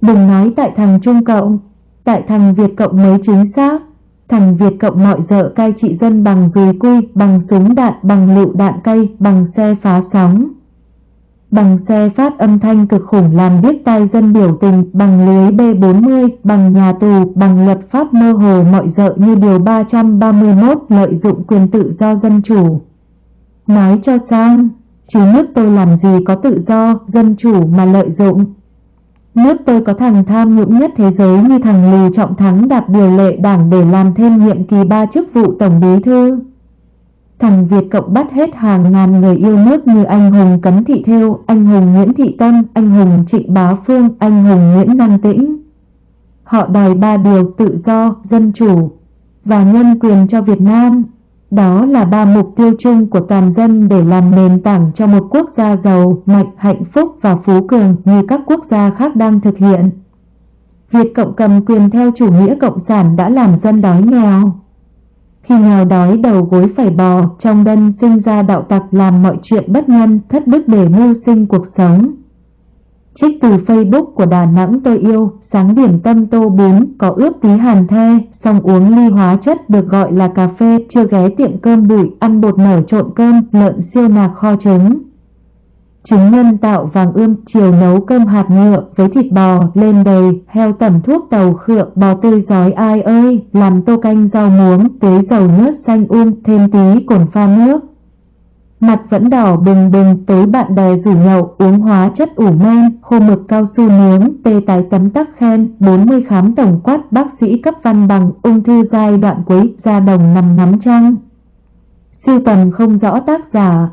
Đừng nói tại thằng Trung Cộng, tại thằng Việt Cộng mới chính xác. Thằng Việt Cộng mọi dợ cai trị dân bằng dùi cui, bằng súng đạn, bằng lựu đạn cây, bằng xe phá sóng. Bằng xe phát âm thanh cực khủng làm biết tai dân biểu tình, bằng lưới B40, bằng nhà tù, bằng luật pháp mơ hồ mọi dợ như điều 331 lợi dụng quyền tự do dân chủ. Nói cho sang, chứ nước tôi làm gì có tự do, dân chủ mà lợi dụng. Nước tôi có thằng tham nhũng nhất thế giới như thằng Lù Trọng Thắng đạp điều lệ đảng để làm thêm nhiệm kỳ ba chức vụ tổng bí thư. Thằng Việt Cộng bắt hết hàng ngàn người yêu nước như anh hùng Cấn Thị Thêu, anh hùng Nguyễn Thị Tâm, anh hùng Trịnh Bá Phương, anh hùng Nguyễn Năng Tĩnh. Họ đòi ba điều tự do, dân chủ và nhân quyền cho Việt Nam. Đó là ba mục tiêu chung của toàn dân để làm nền tảng cho một quốc gia giàu, mạnh, hạnh phúc và phú cường như các quốc gia khác đang thực hiện. Việc Cộng cầm quyền theo chủ nghĩa cộng sản đã làm dân đói nghèo. Khi nghèo đói đầu gối phải bò, trong đơn sinh ra đạo tặc làm mọi chuyện bất nhân, thất đức để mưu sinh cuộc sống. Trích từ Facebook của Đà Nẵng tôi yêu, sáng điểm tâm tô bún, có ướp tí hàn the, xong uống ly hóa chất được gọi là cà phê, chưa ghé tiệm cơm bụi, ăn bột nở trộn cơm, lợn siêu nạc kho trứng. Trứng nhân tạo vàng ươm, chiều nấu cơm hạt nhựa với thịt bò, lên đầy, heo tẩm thuốc tàu khựa, bò tươi giói ai ơi, làm tô canh rau muống, tưới dầu nước xanh um, thêm tí cồn pha nước. Mặt vẫn đỏ bừng bừng, tối bạn bè rủ nhậu, uống hóa chất ủ men, khô mực cao su nướng, tê tái tấm tắc khen, 40 khám tổng quát, bác sĩ cấp văn bằng, ung thư giai đoạn cuối, da đồng nằm ngắm trăng. Siêu tầm không rõ tác giả,